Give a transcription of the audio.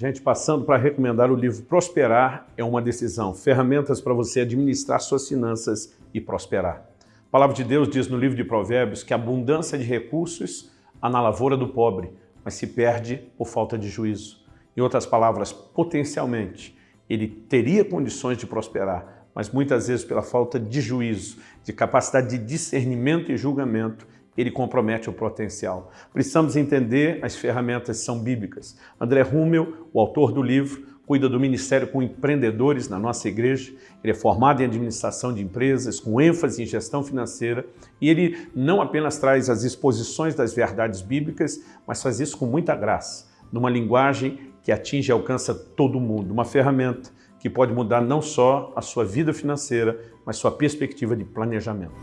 Gente, passando para recomendar o livro Prosperar é uma decisão, ferramentas para você administrar suas finanças e prosperar. A palavra de Deus diz no livro de Provérbios que abundância de recursos há na lavoura do pobre, mas se perde por falta de juízo. Em outras palavras, potencialmente, ele teria condições de prosperar, mas muitas vezes pela falta de juízo, de capacidade de discernimento e julgamento, ele compromete o potencial. Precisamos entender as ferramentas são bíblicas. André Rummel, o autor do livro, cuida do ministério com empreendedores na nossa igreja. Ele é formado em administração de empresas, com ênfase em gestão financeira, e ele não apenas traz as exposições das verdades bíblicas, mas faz isso com muita graça, numa linguagem que atinge e alcança todo mundo, uma ferramenta que pode mudar não só a sua vida financeira, mas sua perspectiva de planejamento.